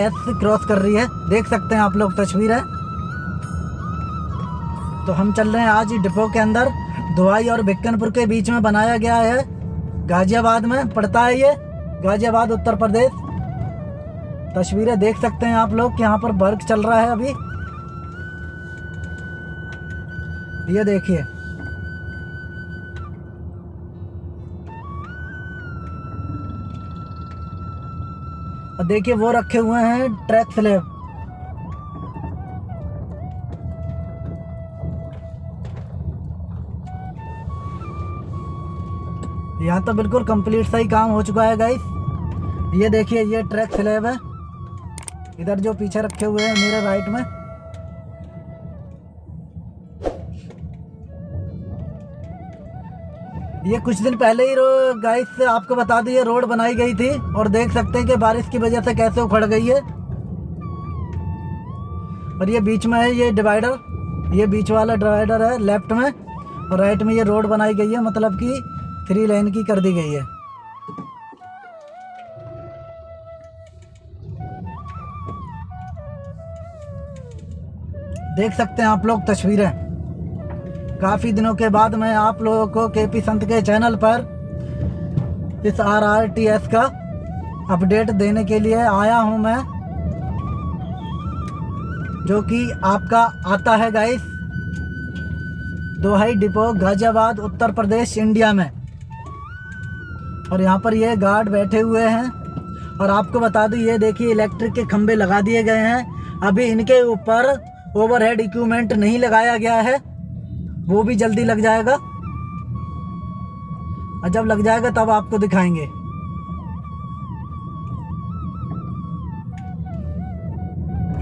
S cross कर रही है। देख सकते हैं आप लोग, तस्वीर है। तो हम चल रहे हैं आज डिपो के अंदर। दुआई और बिक्कनपुर के बीच में बनाया गया है। गाजियाबाद में पड़ता है ये। गाजियाबाद, उत्तर प्रदेश। तस्वीरें देख सकते हैं आप लोग कि यहाँ पर वर्क चल रहा है अभी। ये देखिए। और देखिए वो रखे हुए हैं ट्रैक स्लैब। यहाँ तो बिल्कुल कंप्लीट सा ही काम हो चुका है गाइस ये देखिए, ये ट्रैक स्लैब है। इधर जो पीछे रखे हुए हैं, मेरे राइट में। ये कुछ दिन पहले ही गाइस आपको बता दी रोड बनाई गई थी और देख सकते हैं कि बारिश की वजह से कैसे उखड़ गई है। और ये बीच में है, ये डिवाइडर ये बीच वाला डिवाइडर है लेफ़्ट में और राइट में ये रोड बनाई गई है मतलब कि थ्री लाइन की कर दी गई है। देख सकते हैं आप लोग तस्वीरें। काफ़ी दिनों के बाद मैं आप लोगों को के पी संत के चैनल पर इस आर आर टी एस का अपडेट देने के लिए आया हूँ मैं, जो कि आपका आता है guys Duhai depot, Ghaziabad, Uttar Pradesh, India में। और यहाँ पर ये गार्ड बैठे हुए हैं, और आपको बता दूँ, ये देखिए इलेक्ट्रिक के खंबे लगा दिए गए हैं। अभी इनके ऊपर ओवरहेड इक्विपमेंट नहीं लगाया गया है। वो भी जल्दी लग जाएगा। और जब लग जाएगा, तब आपको दिखाएँगे।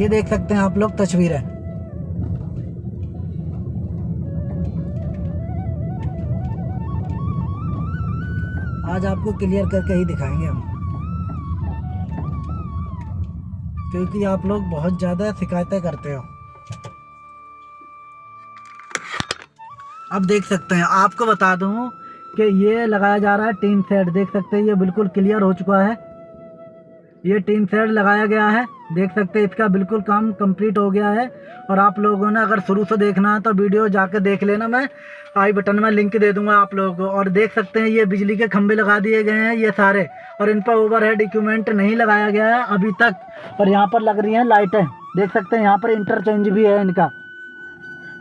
ये देख सकते हैं आप लोग, तस्वीरें। आज आपको क्लियर करके ही दिखाएँगे हम। क्योंकि आप लोग बहुत ज़्यादा शिकायतें करते हो। अब देख सकते हैं। आपको बता दूँ कि ये लगाया जा रहा है टीन सेट। देख सकते हैं, ये बिल्कुल क्लियर हो चुका है। ये टीन सेट लगाया गया है। देख सकते हैं, इसका बिल्कुल काम कंप्लीट हो गया है। और आप लोगों ने अगर शुरू से देखना है तो वीडियो जाकर देख लेना। मैं आई बटन में लिंक दे दूँगा आप लोगों को। और देख सकते हैं, ये बिजली के खंभे लगा दिए गए हैं, ये सारे। और इन पर ओवरहेड इक्विपमेंट नहीं लगाया गया है अभी तक। और यहाँ पर लग रही हैं लाइटें। देख सकते हैं, यहाँ पर इंटरचेंज भी है इनका।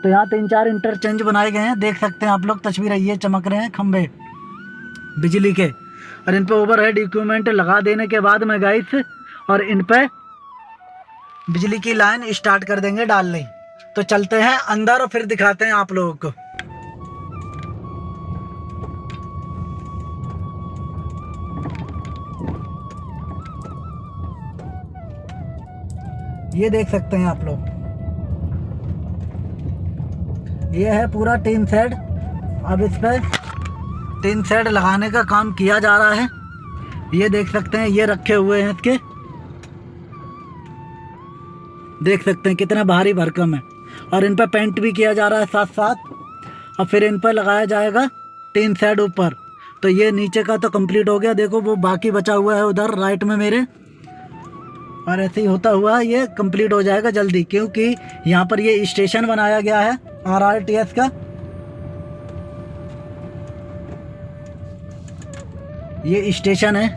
तो यहाँ तीन चार इंटरचेंज बनाए गए हैं। देख सकते हैं आप लोग, तस्वीर ये चमक रहे हैं खंबे बिजली के। और इन पर ओवर हेड इक्विपमेंट लगा देने के बाद में गाइस और इन पे बिजली की लाइन स्टार्ट कर देंगे डालने। तो चलते हैं अंदर और फिर दिखाते हैं आप लोगों को। ये देख सकते हैं आप लोग। ये है पूरा टीन सेड अब इस पर टीन सेड लगाने का काम किया जा रहा है। ये देख सकते हैं, ये रखे हुए हैं इसके। देख सकते हैं कितना भारी भरकम है। और इन पर पेंट भी किया जा रहा है साथ साथ और फिर इन पर लगाया जाएगा टीन सेड ऊपर। तो ये नीचे का तो कंप्लीट हो गया। देखो, वो बाकी बचा हुआ है उधर, राइट में मेरे। और ऐसे ही होता हुआ ये कंप्लीट हो जाएगा जल्दी, क्योंकि यहाँ पर ये स्टेशन बनाया गया है। आर आर टी एस का? ये स्टेशन है।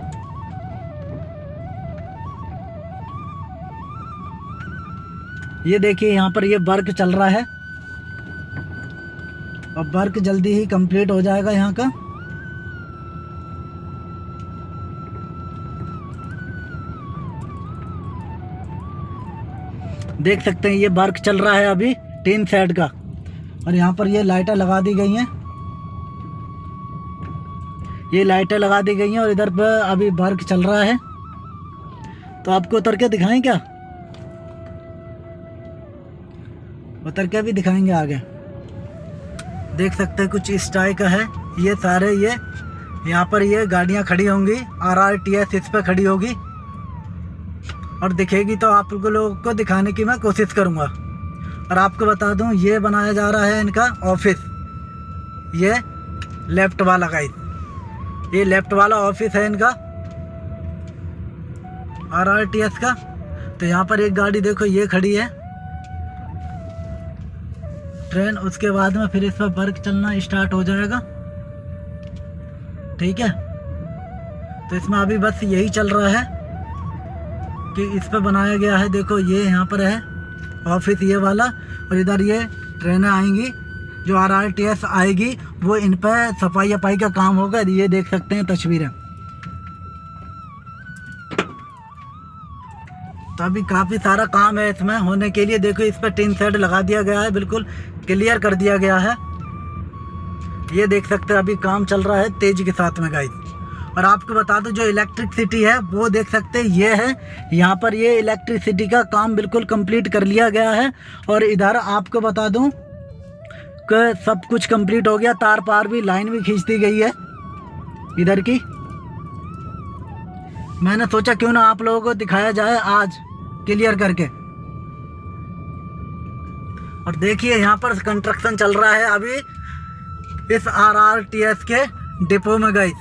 ये देखिए, यहाँ पर ये वर्क चल रहा है। और वर्क जल्दी ही कंप्लीट हो जाएगा यहाँ का। देख सकते हैं, ये वर्क चल रहा है अभी, टीन सेट का। और यहाँ पर ये लाइटें लगा दी गई हैं। ये लाइटें लगा दी गई हैं और इधर पर अभी वर्क चल रहा है। तो आपको उतर के दिखाएँ क्या? उतर के भी दिखाएँगे आगे। देख सकते हैं कुछ इस टाइप का है। ये सारे ये, यहाँ पर ये गाड़ियाँ खड़ी होंगी। आर आर टी एस इस पर खड़ी होगी। और दिखेगी तो आप लोगों को दिखाने की मैं कोशिश करूँगा। और आपको बता दूँ, ये बनाया जा रहा है इनका ऑफ़िस। ये लेफ़्ट वाला का ये लेफ़्ट वाला ऑफ़िस है इनका। आर आर टी एस का। तो यहाँ पर एक गाड़ी देखो, ये खड़ी है। ट्रेन, उसके बाद में फिर इस पर वर्क चलना स्टार्ट हो जाएगा। ठीक है? तो इसमें अभी बस यही चल रहा है कि इस पर बनाया गया है। देखो, ये यहाँ पर है। ऑफ़िस ये वाला और इधर ये ट्रेनें आएँगी, जो आर आर टी एस आएगी, वो इन पर सफ़ाई अफाई का काम होगा, ये देख सकते हैं तस्वीरें। तो अभी काफ़ी सारा काम है इसमें, होने के लिए देखो इस पर टीन सेट लगा दिया गया है, बिल्कुल क्लियर कर दिया गया है। ये देख सकते हैं अभी काम चल रहा है तेज के साथ में गाइस और आपको बता दूँ, जो इलेक्ट्रिसिटी है, वो देख सकते हैं, ये है। यहाँ पर ये इलेक्ट्रिसिटी का काम बिल्कुल कंप्लीट कर लिया गया है। और इधर आपको बता दूँ, कि, सब कुछ कंप्लीट हो गया। तार पार भी लाइन भी खींच दी गई है, इधर की। मैंने सोचा, क्यों ना आप लोगों को दिखाया जाए आज क्लियर करके। और देखिए, यहाँ पर कंस्ट्रक्शन चल रहा है अभी। इस आर आर टी एस के डिपो में गई।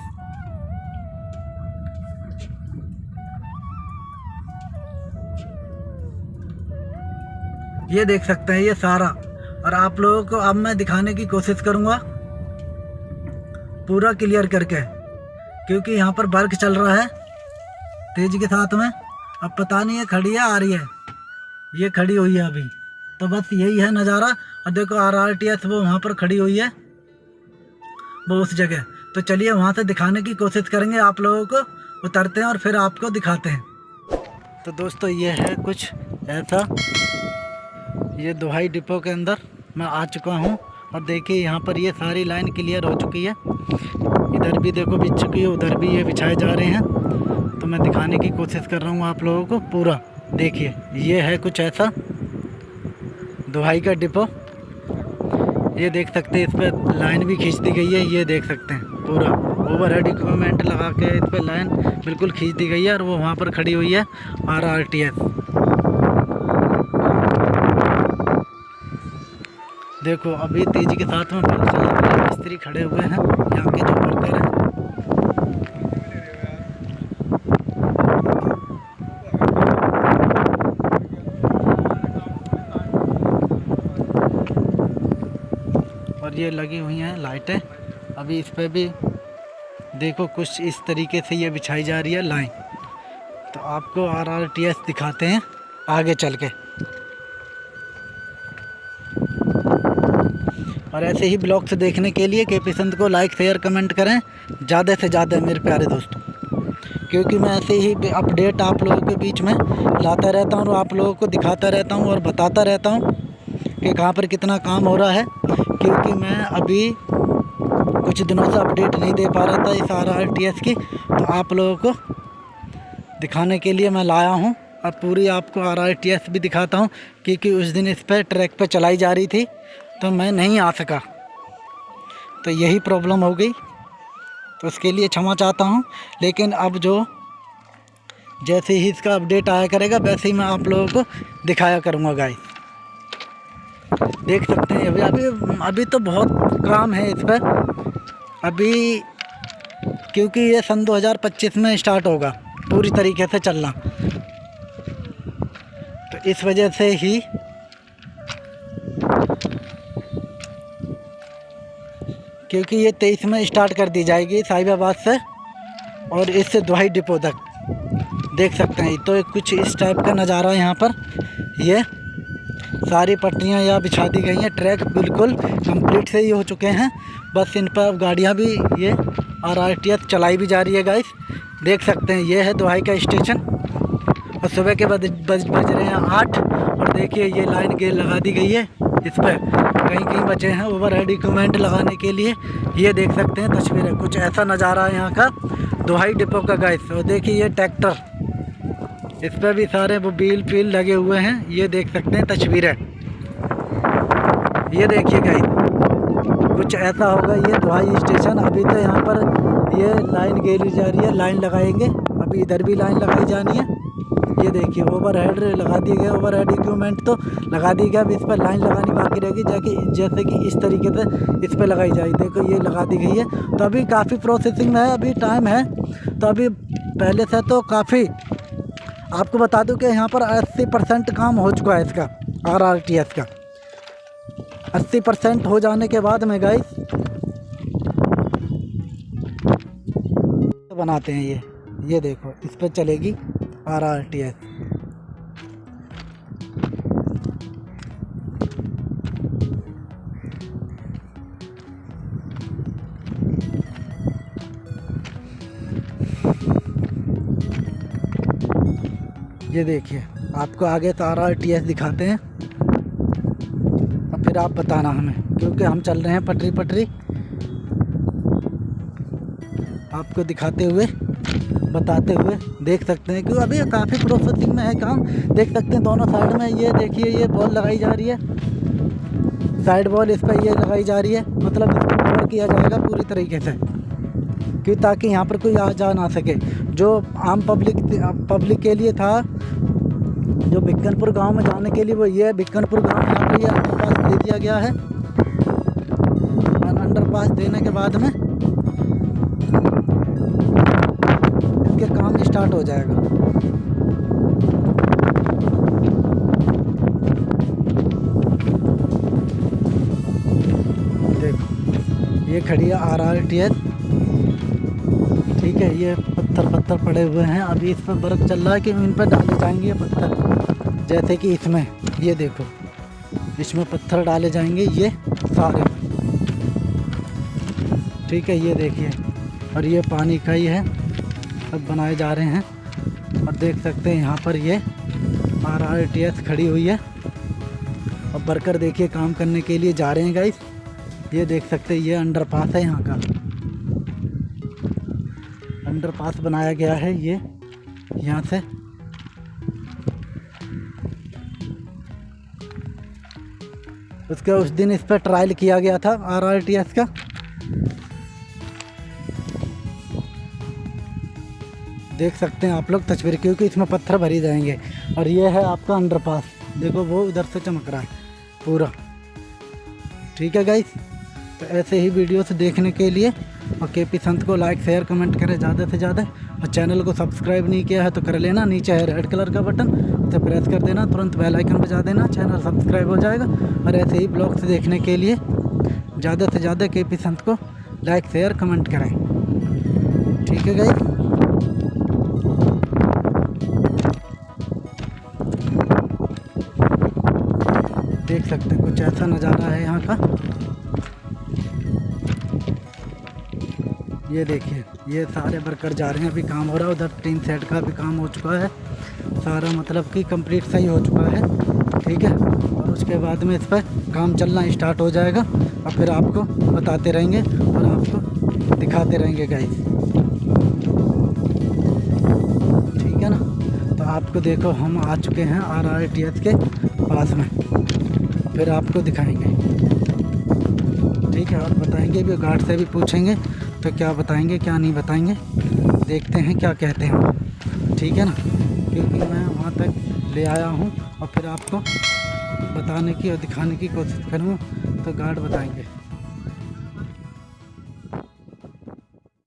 ये देख सकते हैं ये सारा। और आप लोगों को अब मैं दिखाने की कोशिश करूँगा। पूरा क्लियर करके। क्योंकि यहाँ पर वर्क चल रहा है तेज के साथ में। अब पता नहीं है खड़ी है आ रही है। ये खड़ी हुई है अभी। तो बस यही है नज़ारा। और देखो आर आर टी एस वो वहाँ पर खड़ी हुई है। वो उस जगह। तो चलिए वहाँ से दिखाने की कोशिश करेंगे आप लोगों को। उतरते हैं और फिर आपको दिखाते हैं। तो दोस्तों ये है कुछ ऐसा। ये दुहाई डिपो के अंदर मैं आ चुका हूँ और देखिए यहाँ पर ये सारी लाइन क्लियर हो चुकी है। इधर भी देखो बिछ चुकी है, उधर भी ये बिछाए जा रहे हैं। तो मैं दिखाने की कोशिश कर रहा हूँ आप लोगों को पूरा। देखिए, ये है कुछ ऐसा दुहाई का डिपो। ये देख सकते हैं, इस पर लाइन भी खींच दी गई है, ये देख सकते हैं, पूरा। ओवर हेड इक्विपमेंट लगा के इस पर लाइन बिल्कुल खींच दी गई है और वो वहाँ पर खड़ी हुई है, आर आर टी एस। देखो, अभी तेज़ी के साथ में मिस्त्री खड़े हुए हैं। यहाँ के जो वर्कर हैं। और ये लगी हुई हैं लाइटें। अभी इस पर भी देखो, कुछ इस तरीके से ये बिछाई जा रही है लाइन। तो आपको आर आर टी एस दिखाते हैं, आगे चल के। ऐसे ही ब्लॉग्स देखने के लिए के पसंद को लाइक शेयर कमेंट करें। ज़्यादा से ज़्यादा मेरे प्यारे दोस्तों। क्योंकि मैं ऐसे ही अपडेट आप लोगों के बीच में लाता रहता हूँ और आप लोगों को दिखाता रहता हूँ और बताता रहता हूँ कि कहाँ पर कितना काम हो रहा है। क्योंकि मैं अभी कुछ दिनों से अपडेट नहीं दे पा रहा था इस आर आर टी एस की। तो आप लोगों को दिखाने के लिए मैं लाया हूँ। और पूरी आपको आर आर टी एस भी दिखाता हूँ, क्योंकि उस दिन इस पर ट्रैक पर चलाई जा रही थी। तो मैं नहीं आ सका। तो यही प्रॉब्लम हो गई। तो उसके लिए क्षमा चाहता हूँ। लेकिन अब जो जैसे ही इसका अपडेट आया करेगा, वैसे ही मैं आप लोगों को दिखाया करूँगा गाय देख सकते हैं, अभी अभी अभी तो बहुत काम है इस पर। अभी क्योंकि ये सन 2025 में स्टार्ट होगा, पूरी तरीके से चलना। तो इस वजह से ही क्योंकि ये तेईस में स्टार्ट कर दी जाएगी साहिबाबाद से और इससे दुहाई डिपो तक। देख सकते हैं तो कुछ इस टाइप का नज़ारा है यहाँ पर। ये सारी पटरियाँ यहाँ बिछा दी गई हैं, ट्रैक बिल्कुल कंप्लीट से ही हो चुके हैं। बस इन पर अब गाड़ियाँ भी, ये आर आर टी एस चलाई भी जा रही है गाइस देख सकते हैं, ये है दुहाई का स्टेशन और सुबह के बज बज रहे हैं आठ। और देखिए, ये लाइन गेल लगा दी गई है। इस पर कहीं कहीं बचे हैं ओवर हेड इक्विपमेंट लगाने के लिए ये देख सकते हैं तस्वीरें। कुछ ऐसा नज़ारा है यहाँ का, दोहाई डिपो का गाइस और देखिए ये ट्रैक्टर इस पर भी सारे वो बील फील लगे हुए हैं, ये देख सकते हैं तस्वीरें। ये देखिए गाइस कुछ ऐसा होगा, ये दोहाई स्टेशन अभी तो यहाँ पर ये लाइन गेली जा रही है लाइन लगाएँगे। अभी इधर भी लाइन लगाई जानी है। ये देखिए ओवर हेड लगा दिए गए ओवर हेड इक्विपमेंट तो लगा दी गया अब इस पर लाइन लगानी बाकी रहेगी, जाके जैसे कि इस तरीके से इस पर लगाई जाए। देखो, ये लगा दी गई है। तो अभी काफ़ी प्रोसेसिंग में है, अभी टाइम है। तो अभी पहले से तो काफ़ी, आपको बता दूँ कि यहाँ पर 80 परसेंट काम हो चुका है इसका आर आर टी एस का। 80 परसेंट हो जाने के बाद में गाइस बनाते हैं ये। ये देखो, इस पर चलेगी। आर आर टी एस ये देखिए, आपको आगे तो आर टी एस दिखाते हैं। और फिर आप बताना हमें, क्योंकि हम चल रहे हैं पटरी पटरी आपको दिखाते हुए बताते हुए देख सकते हैं, क्यों? अभी काफ़ी प्रोसेसिंग में है काम। देख सकते हैं दोनों साइड में ये देखिए, ये बॉल लगाई जा रही है। साइड बॉल इस पर ये लगाई जा रही है। मतलब इसको कवर किया जाएगा पूरी तरीके से। क्यों ताकि यहाँ पर कोई आ जा ना सके। जो आम पब्लिक पब्लिक के लिए था, जो बिक्कनपुर गाँव में जाने के लिए वो ये बिक्कनपुर गाँव यहाँ पर ये अंडर पास दे दिया गया है। अंडर पास देने के बाद में इसके काम स्टार्ट हो जाएगा। देखो, ये खड़ी है आर आर टी एस ठीक है, ये पत्थर पत्थर पड़े हुए हैं। अभी इस पर बर्फ़ चल रहा है कि इन पर डाले जाएँगे पत्थर? जैसे कि इसमें, ये देखो। इसमें पत्थर डाले जाएँगे ये सारे। ठीक है, ये देखिए। और ये पानी का ही है। सब बनाए जा रहे हैं। और देख सकते हैं यहाँ पर ये आर आर टी एस खड़ी हुई है। और वर्कर देखिए काम करने के लिए जा रहे हैं गाइस ये देख सकते हैं, ये अंडर पास है यहाँ का। अंडर पास बनाया गया है ये, यहाँ से। उसके उस दिन इस पर ट्रायल किया गया था आर आर टी एस का। देख सकते हैं आप लोग तस्वीर, क्योंकि इसमें पत्थर भरी जाएँगे। और ये है आपका अंडर पास देखो, वो उधर से चमक रहा है, पूरा। ठीक है गाइस तो ऐसे ही वीडियोस देखने के लिए और के पी संत को लाइक शेयर कमेंट करें ज़्यादा से ज़्यादा। और चैनल को सब्सक्राइब नहीं किया है तो कर लेना, नीचे है रेड कलर का बटन उसे प्रेस कर देना, तुरंत बेल आइकन बजा देना चैनल सब्सक्राइब हो जाएगा। और ऐसे ही ब्लॉग्स देखने के लिए, ज़्यादा से ज़्यादा के पी संत को लाइक शेयर कमेंट करें। ठीक है गाइस देख सकते हैं, कुछ ऐसा नज़ारा है यहाँ का। ये देखिए, ये सारे वर्कर जा रहे हैं, अभी काम हो रहा है, उधर टीन सेट का भी काम हो चुका है। सारा मतलब कि कंप्लीट सही हो चुका है, ठीक है? और उसके बाद में इस पर काम चलना स्टार्ट हो जाएगा, और फिर आपको बताते रहेंगे और आपको दिखाते रहेंगे गाइस ठीक है ना? तो आपको देखो, हम आ चुके हैं आर आर टी एस के पास में। फिर आपको दिखाएँगे। ठीक है और बताएँगे भी, गार्ड से भी पूछेंगे तो क्या बताएँगे, क्या नहीं बताएँगे, देखते हैं क्या कहते हैं। ठीक है ना? क्योंकि मैं वहाँ तक ले आया हूँ और फिर आपको बताने की और दिखाने की कोशिश करूँगा तो गार्ड बताएँगे।